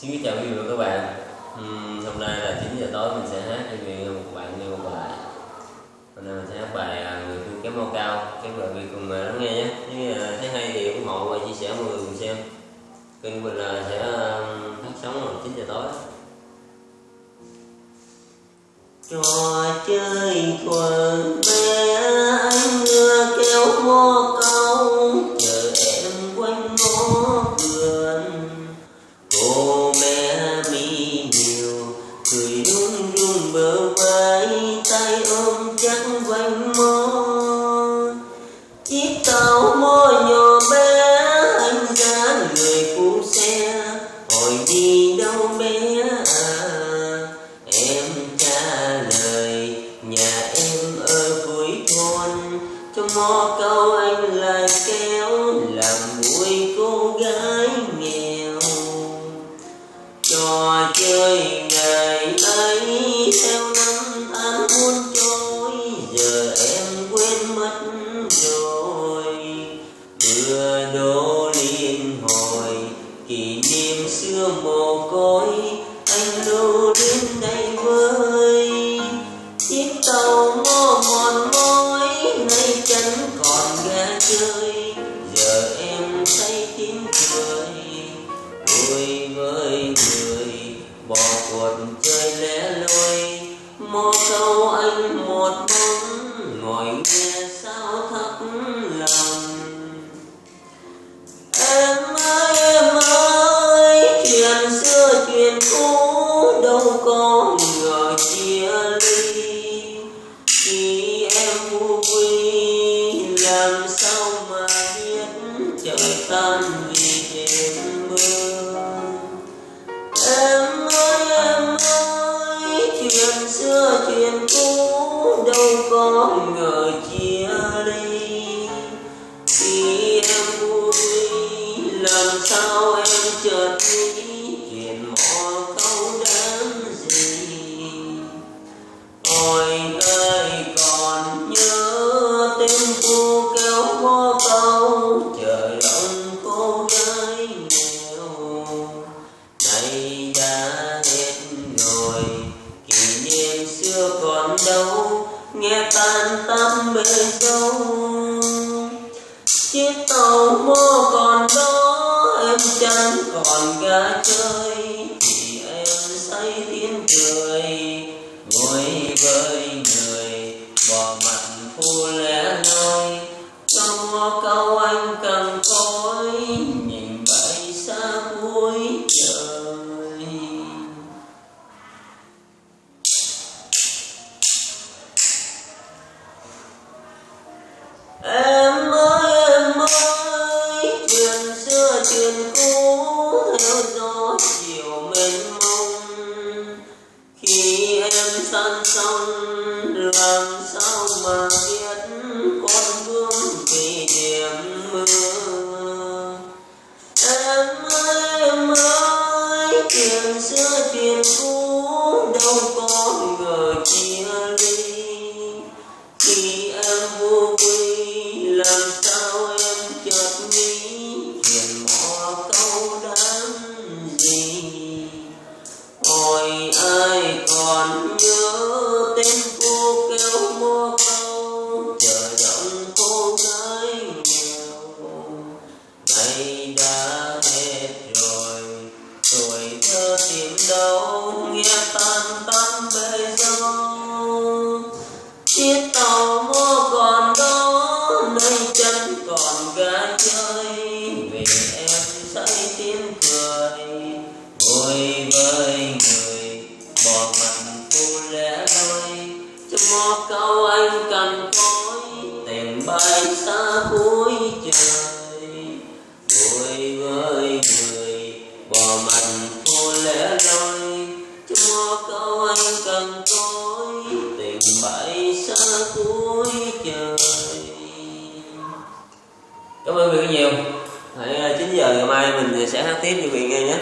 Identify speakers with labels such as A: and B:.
A: Xin kính chào quý vị và các bạn. Uhm, Hôm nay là 9 giờ tối mình sẽ hát cho quý vị một bạn nghe một bài. Hôm nay mình sẽ hát bài à, Người thương kém mau cao. Các bạn vị cùng à, lắng nghe nhé. Nếu à, thấy hay thì ủng hộ và chia sẻ mọi người cùng xem. Kênh của mình là sẽ phát sóng vào 9 giờ tối. Trò chơi thuở bé anh đưa kéo mô trong mò câu anh lại kéo làm vui cô gái nghèo. Trò chơi ngày ấy theo năm tháng muôn trôi, giờ em quên mất rồi. Vừa đôi chơi giờ em say tiếng cười. Vui với người, bỏ cuộc chơi lẻ loi. Một câu anh một bóng ngồi nghe sao trời tan vì đêm mưa em ơi em ơi, chuyện xưa, chuyện cũ, đâu có ngờ chia ly. Khi em vui làm sao em chợt nghĩ chuyện mò câu đáng gì. Ôi ơi, còn nhớ tên cô tan tăm bề dâu chiếc tàu mô còn đó, em chẳng còn gà chơi. Thì em say tiếng cười, ngồi với người, bỏ mặt phu lẽ loi. Trong mò câu anh cần cối nhìn bay xa cuối san xong làm sao mà biết con vương vì điểm mưa. Em ơi em ơi, tiền xưa tiền cũ đâu còn ga chơi vì em say tiếng cười vui với người bỏ mặt cô lẻ loi. Trong mò câu anh cần cối tìm bay xa cuối trời. Vui với người bỏ mặt cô lẻ loi. Trong mò câu anh cần cảm ơn quý vị nhiều. Hãy ờ, 9 giờ ngày mai mình sẽ hát tiếp cho quý vị nghe nhé.